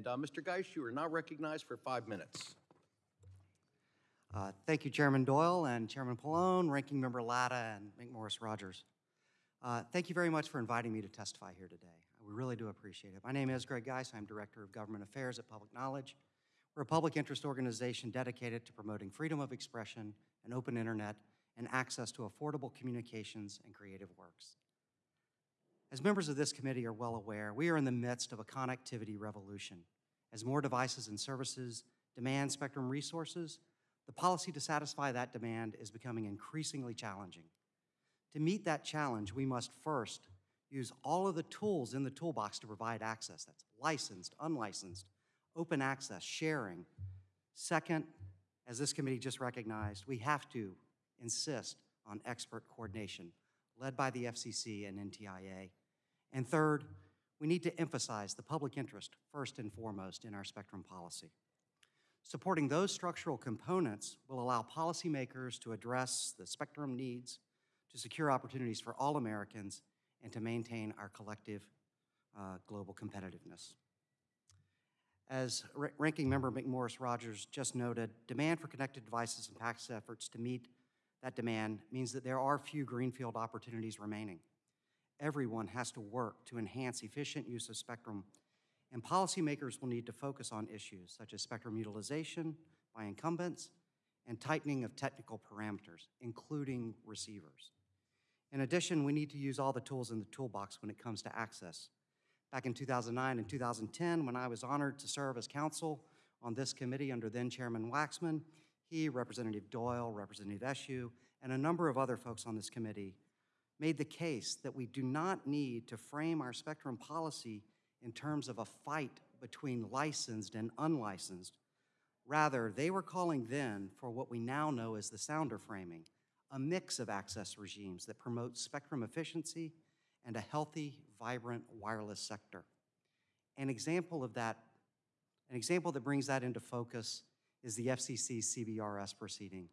And uh, Mr. Guice, you are now recognized for five minutes. Uh, Thank you, Chairman Doyle and Chairman Pallone, Ranking Member Latta, and McMorris Rogers. Uh, Thank you very much for inviting me to testify here today. We really do appreciate it. My name is Greg Guice. I'm Director of Government Affairs at Public Knowledge. We're a public interest organization dedicated to promoting freedom of expression, an open internet, and access to affordable communications and creative works. As members of this committee are well aware, we are in the midst of a connectivity revolution. As more devices and services demand spectrum resources, the policy to satisfy that demand is becoming increasingly challenging. To meet that challenge, we must first use all of the tools in the toolbox to provide access. That's licensed, unlicensed, open access, sharing. Second, as this committee just recognized, we have to insist on expert coordination led by the FCC and NTIA. And third, we need to emphasize the public interest first and foremost in our spectrum policy. Supporting those structural components will allow policymakers to address the spectrum needs, to secure opportunities for all Americans, and to maintain our collective uh, global competitiveness. As Ra- Ranking Member McMorris Rogers just noted, demand for connected devices and past efforts to meet that demand means that there are few greenfield opportunities remaining. Everyone has to work to enhance efficient use of spectrum, and policymakers will need to focus on issues such as spectrum utilization by incumbents and tightening of technical parameters, including receivers. In addition, we need to use all the tools in the toolbox when it comes to access. Back in 2009 and 2010, when I was honored to serve as counsel on this committee under then Chairman Waxman, he, Representative Doyle, Representative Eshoo, and a number of other folks on this committee made the case that we do not need to frame our spectrum policy in terms of a fight between licensed and unlicensed. Rather, they were calling then for what we now know as the sounder framing, a mix of access regimes that promote spectrum efficiency and a healthy, vibrant wireless sector. An example of that, an example that brings that into focus is the FCC's CBRS proceeding.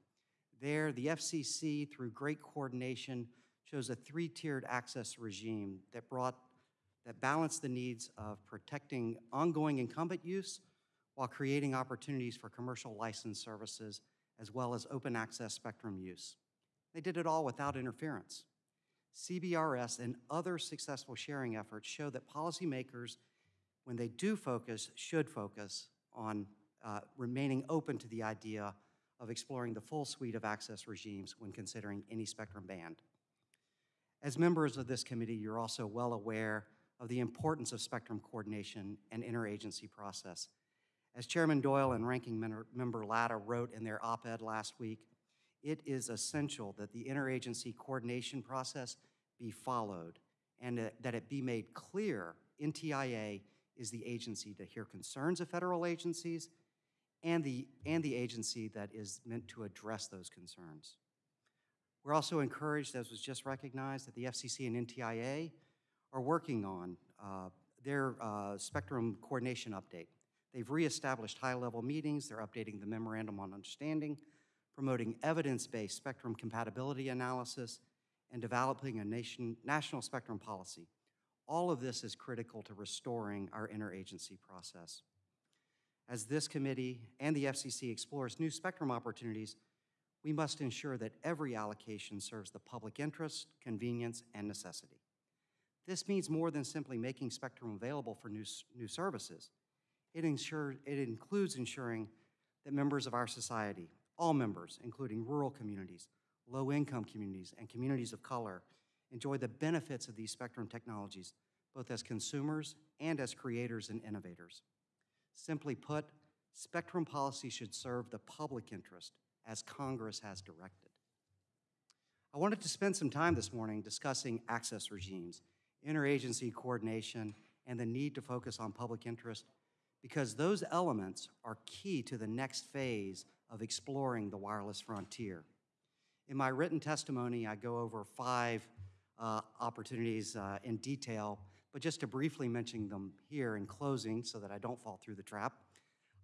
There, the FCC, through great coordination, chose a three-tiered access regime that brought, that balanced the needs of protecting ongoing incumbent use while creating opportunities for commercial license services as well as open access spectrum use. They did it all without interference. CBRS and other successful sharing efforts show that policymakers, when they do focus, should focus on uh, remaining open to the idea of exploring the full suite of access regimes when considering any spectrum band. As members of this committee, you're also well aware of the importance of spectrum coordination and interagency process. As Chairman Doyle and Ranking Member- Latta wrote in their op-ed last week, it is essential that the interagency coordination process be followed and that- that it be made clear NTIA is the agency to hear concerns of federal agencies and the, and the agency that is meant to address those concerns. We're also encouraged, as was just recognized, that the FCC and NTIA are working on uh, their uh, spectrum coordination update. They've reestablished high-level meetings, they're updating the memorandum on understanding, promoting evidence-based spectrum compatibility analysis, and developing a nation, national spectrum policy. All of this is critical to restoring our interagency process. As this committee and the FCC explores new spectrum opportunities, we must ensure that every allocation serves the public interest, convenience, and necessity. This means more than simply making spectrum available for new, new services. It, ensure, it includes ensuring that members of our society, all members, including rural communities, low-income communities, and communities of color, enjoy the benefits of these spectrum technologies, both as consumers and as creators and innovators. Simply put, spectrum policy should serve the public interest as Congress has directed. I wanted to spend some time this morning discussing access regimes, interagency coordination, and the need to focus on public interest because those elements are key to the next phase of exploring the wireless frontier. In my written testimony, I go over five uh, opportunities uh, in detail, but just to briefly mention them here in closing so that I don't fall through the trap.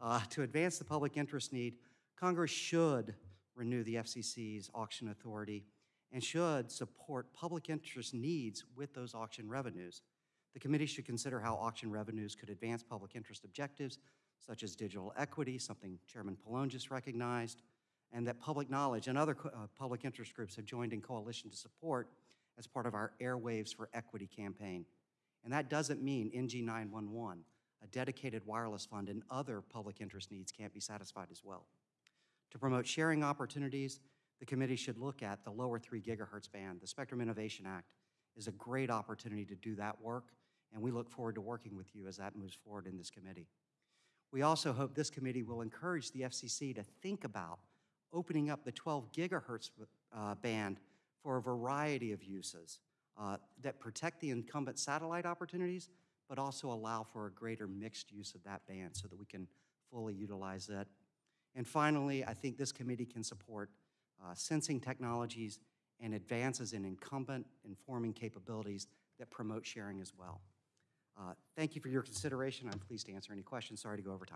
Uh, to advance the public interest need, Congress should renew the FCC's auction authority and should support public interest needs with those auction revenues. The committee should consider how auction revenues could advance public interest objectives such as digital equity, something Chairman Pallone just recognized, and that public knowledge and other uh, public interest groups have joined in coalition to support as part of our Airwaves for Equity campaign. And that doesn't mean NG 911, a dedicated wireless fund, and other public interest needs can't be satisfied as well. To promote sharing opportunities, the committee should look at the lower 3 gigahertz band. The Spectrum Innovation Act is a great opportunity to do that work, and we look forward to working with you as that moves forward in this committee. We also hope this committee will encourage the FCC to think about opening up the 12 gigahertz uh, band for a variety of uses uh, that protect the incumbent satellite opportunities, but also allow for a greater mixed use of that band so that we can fully utilize it. And finally, I think this committee can support uh, sensing technologies and advances in incumbent informing capabilities that promote sharing as well. Uh, Thank you for your consideration. I'm pleased to answer any questions. Sorry to go over time.